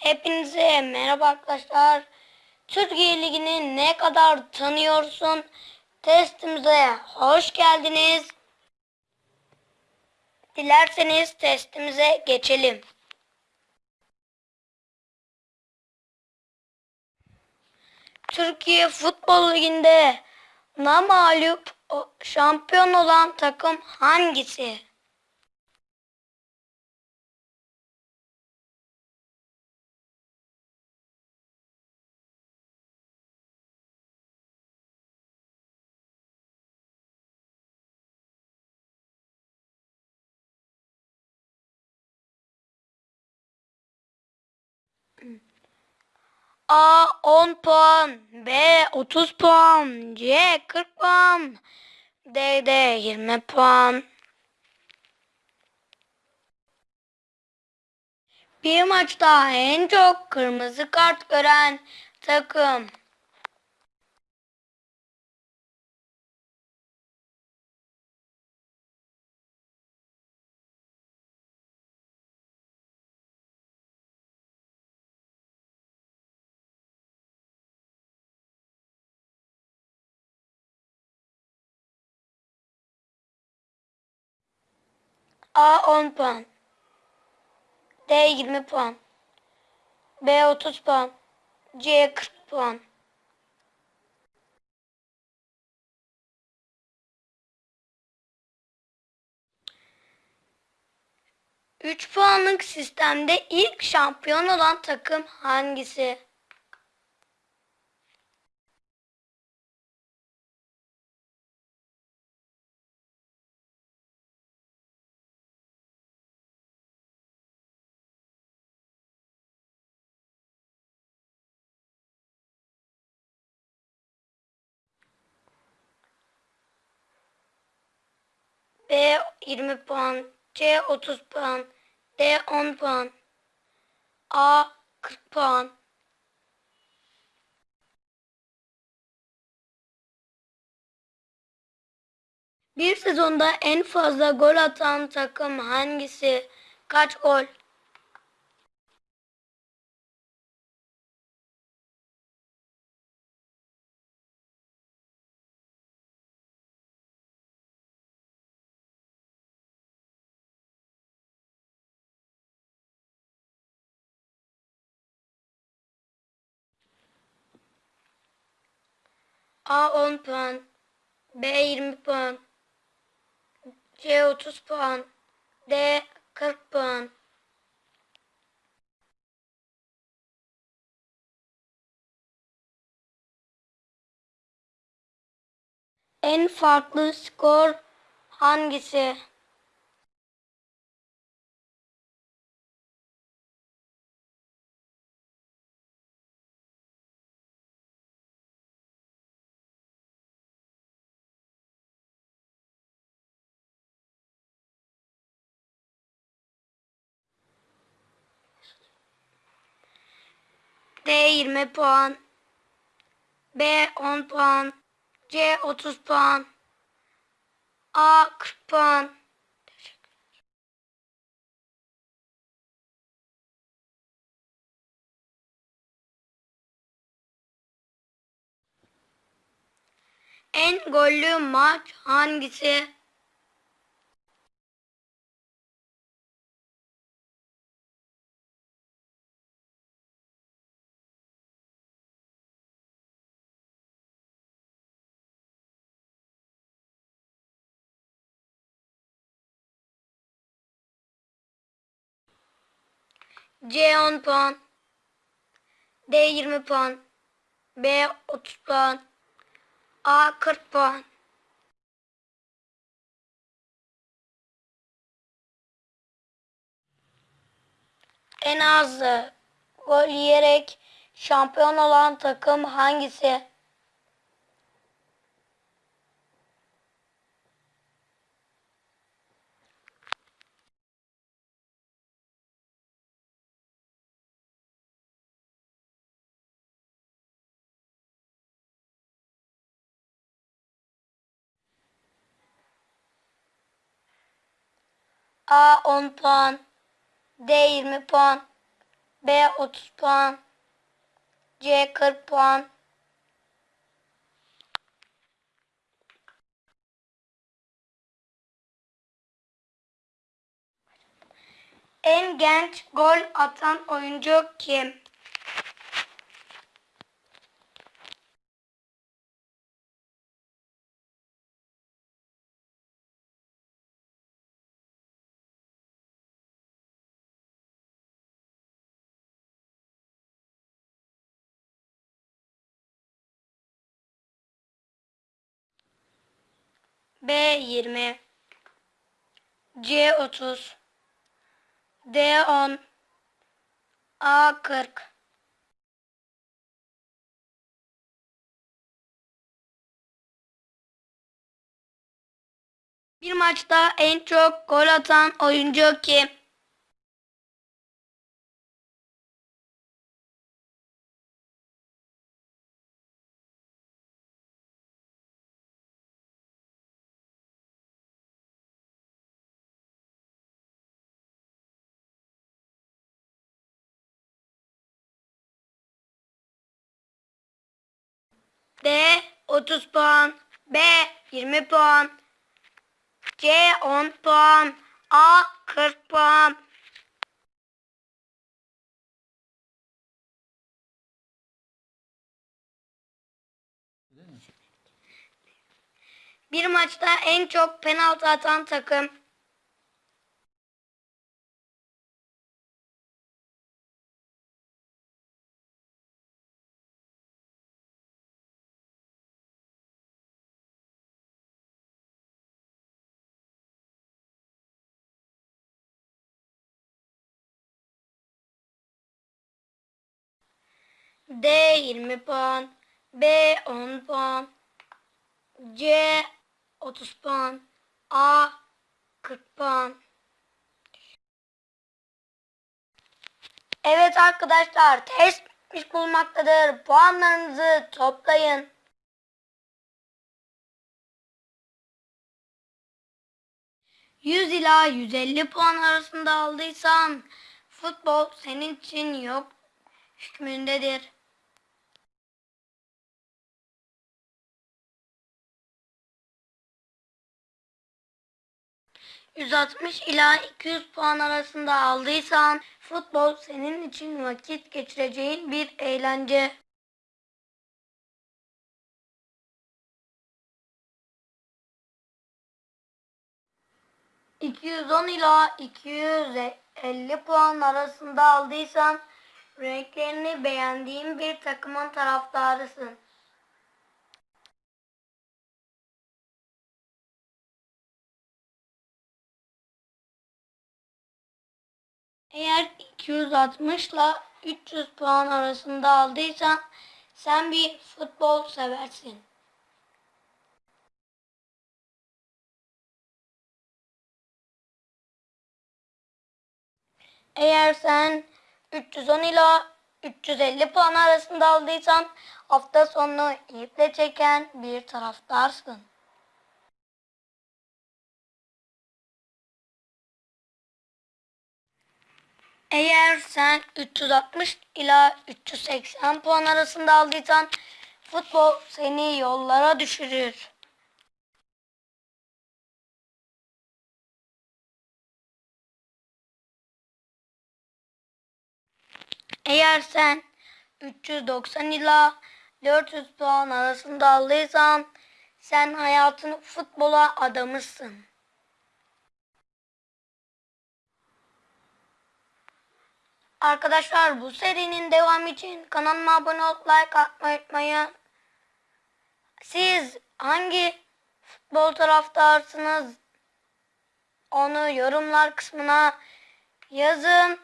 Hepinize merhaba arkadaşlar. Türkiye Ligi'ni ne kadar tanıyorsun? Testimize hoş geldiniz. Dilerseniz testimize geçelim. Türkiye Futbol Ligi'nde namağlup o- şampiyon olan takım hangisi? A 10 puan, B 30 puan, C 40 puan, D de 20 puan. Bir maçta en çok kırmızı kart gören takım. A 10 puan. D 20 puan. B 30 puan. C 40 puan. Üç puanlık sistemde ilk şampiyon olan takım hangisi? B 20 puan, C 30 puan, D 10 puan, A 40 puan. Bir sezonda en fazla gol atan takım hangisi? Kaç gol? A 10 puan, B 20 puan, C 30 puan, D 40 puan. En farklı skor hangisi? D 20 puan, B 10 puan, C 30 puan, A 40 puan. En gollü maç hangisi? C 10 puan, D 20 puan, B 30 puan, A 40 puan. En az gol yiyerek şampiyon olan takım hangisi? A 10 puan, D 20 puan, B 30 puan. C 40 puan. En genç gol atan oyuncu kim? B 20 C 30 D 10 A 40 Bir maçta en çok gol atan oyuncu kim? D 30 puan, B 20 puan, C 10 puan, A 40 puan. Bir maçta en çok penaltı atan takım. D 20 puan, B 10 puan, C 30 puan, A 40 puan. Evet arkadaşlar test bitmiş bulmaktadır. Puanlarınızı toplayın. ...100 ila 150 puan arasında aldıysan... ...futbol senin için yok hükmündedir. ...160 ila 200 puan arasında aldıysan... ...futbol senin için vakit geçireceğin bir eğlence. ...210 ila 250 puan arasında aldıysan... ...renklerini beğendiğin bir takımın taraftarısın. Eğer 260 ile 300 puan arasında aldıysan sen bir futbol seversin. Eğer sen 310 ila 350 puan arasında aldıysan hafta sonu iple çeken bir taraftarsın. Eğer sen 360 ila 380 puan arasında aldıysan futbol seni yollara düşürür. Eğer sen 390 ila 400 puan arasında aldıysan sen hayatını futbola adamışsın. Arkadaşlar bu serinin devamı için kanalıma abone olup like atmayı unutmayın. Siz hangi futbol taraftarsınız? Onu yorumlar kısmına yazın.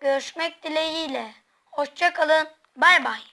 Görüşmek dileğiyle. Hoşçakalın. Bay bay.